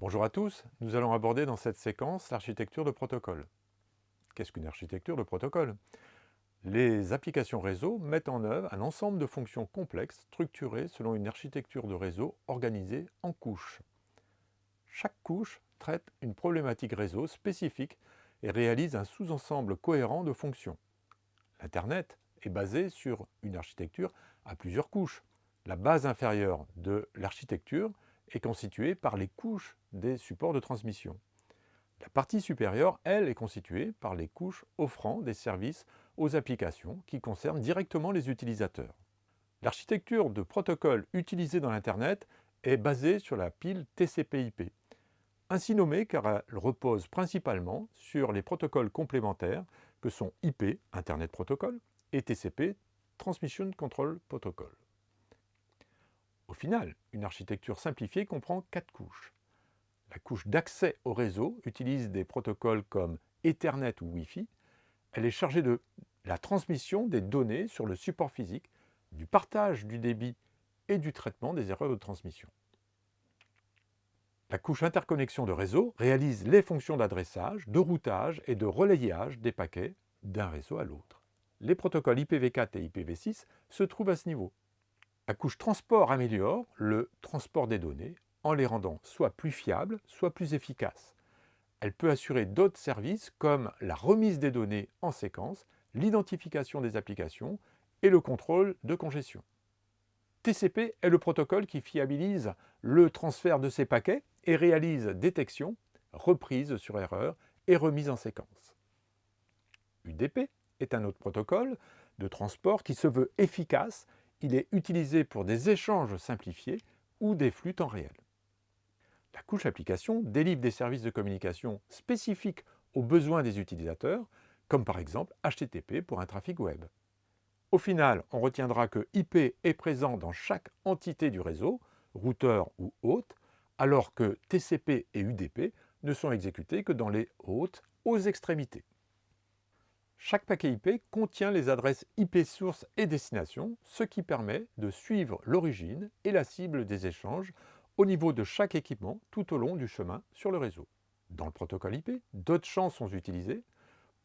Bonjour à tous, nous allons aborder dans cette séquence l'architecture de protocole. Qu'est-ce qu'une architecture de protocole? Les applications réseau mettent en œuvre un ensemble de fonctions complexes structurées selon une architecture de réseau organisée en couches. Chaque couche traite une problématique réseau spécifique et réalise un sous-ensemble cohérent de fonctions. L'Internet est basé sur une architecture à plusieurs couches. La base inférieure de l'architecture est constituée par les couches des supports de transmission. La partie supérieure, elle, est constituée par les couches offrant des services aux applications qui concernent directement les utilisateurs. L'architecture de protocole utilisée dans l'Internet est basée sur la pile TCP/IP, ainsi nommée car elle repose principalement sur les protocoles complémentaires que sont IP, Internet Protocol, et TCP, Transmission Control Protocol. Au final, une architecture simplifiée comprend quatre couches. La couche d'accès au réseau utilise des protocoles comme Ethernet ou Wi-Fi. Elle est chargée de la transmission des données sur le support physique, du partage du débit et du traitement des erreurs de transmission. La couche interconnexion de réseau réalise les fonctions d'adressage, de routage et de relayage des paquets d'un réseau à l'autre. Les protocoles IPv4 et IPv6 se trouvent à ce niveau. La couche transport améliore le transport des données en les rendant soit plus fiables, soit plus efficaces. Elle peut assurer d'autres services comme la remise des données en séquence, l'identification des applications et le contrôle de congestion. TCP est le protocole qui fiabilise le transfert de ces paquets et réalise détection, reprise sur erreur et remise en séquence. UDP est un autre protocole de transport qui se veut efficace il est utilisé pour des échanges simplifiés ou des flux temps réel. La couche application délivre des services de communication spécifiques aux besoins des utilisateurs, comme par exemple HTTP pour un trafic web. Au final, on retiendra que IP est présent dans chaque entité du réseau, routeur ou hôte, alors que TCP et UDP ne sont exécutés que dans les hôtes aux extrémités. Chaque paquet IP contient les adresses IP source et destination, ce qui permet de suivre l'origine et la cible des échanges au niveau de chaque équipement tout au long du chemin sur le réseau. Dans le protocole IP, d'autres champs sont utilisés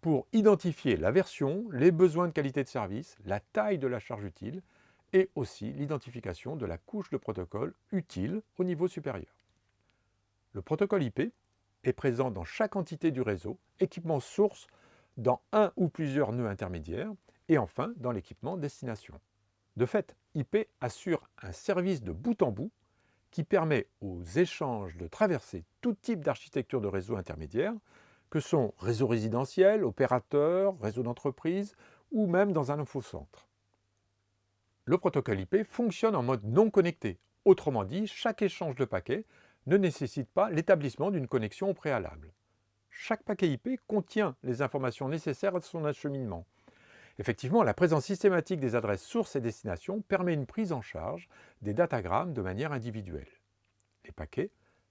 pour identifier la version, les besoins de qualité de service, la taille de la charge utile et aussi l'identification de la couche de protocole utile au niveau supérieur. Le protocole IP est présent dans chaque entité du réseau, équipement source dans un ou plusieurs nœuds intermédiaires et enfin dans l'équipement destination. De fait, IP assure un service de bout en bout qui permet aux échanges de traverser tout type d'architecture de réseau intermédiaire, que sont réseau résidentiel, opérateur, réseau d'entreprise ou même dans un infocentre. Le protocole IP fonctionne en mode non connecté. Autrement dit, chaque échange de paquets ne nécessite pas l'établissement d'une connexion au préalable. Chaque paquet IP contient les informations nécessaires à son acheminement. Effectivement, la présence systématique des adresses sources et destination permet une prise en charge des datagrammes de manière individuelle. Les paquets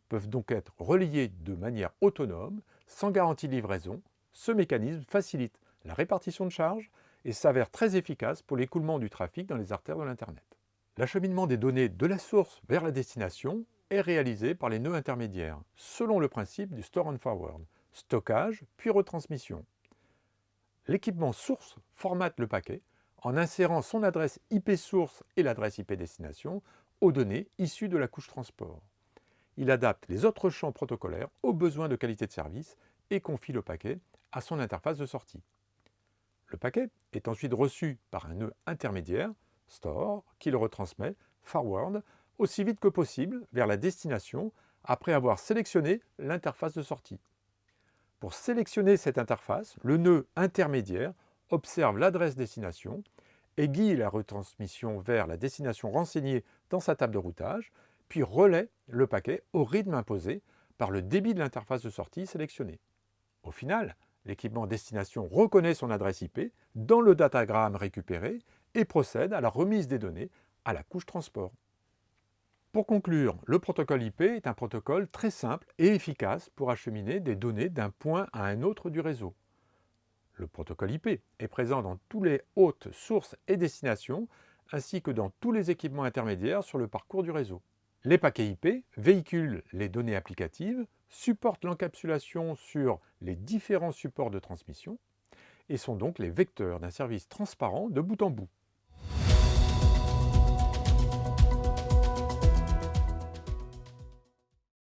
peuvent donc être reliés de manière autonome, sans garantie de livraison. Ce mécanisme facilite la répartition de charges et s'avère très efficace pour l'écoulement du trafic dans les artères de l'Internet. L'acheminement des données de la source vers la destination est réalisé par les nœuds intermédiaires, selon le principe du store and forward, stockage, puis retransmission. L'équipement source formate le paquet en insérant son adresse IP source et l'adresse IP destination aux données issues de la couche transport. Il adapte les autres champs protocolaires aux besoins de qualité de service et confie le paquet à son interface de sortie. Le paquet est ensuite reçu par un nœud intermédiaire, store, qui le retransmet, forward, aussi vite que possible vers la destination après avoir sélectionné l'interface de sortie. Pour sélectionner cette interface, le nœud intermédiaire observe l'adresse destination et guide la retransmission vers la destination renseignée dans sa table de routage, puis relaie le paquet au rythme imposé par le débit de l'interface de sortie sélectionnée. Au final, l'équipement destination reconnaît son adresse IP dans le datagramme récupéré et procède à la remise des données à la couche transport. Pour conclure, le protocole IP est un protocole très simple et efficace pour acheminer des données d'un point à un autre du réseau. Le protocole IP est présent dans tous les hôtes, sources et destinations, ainsi que dans tous les équipements intermédiaires sur le parcours du réseau. Les paquets IP véhiculent les données applicatives, supportent l'encapsulation sur les différents supports de transmission et sont donc les vecteurs d'un service transparent de bout en bout.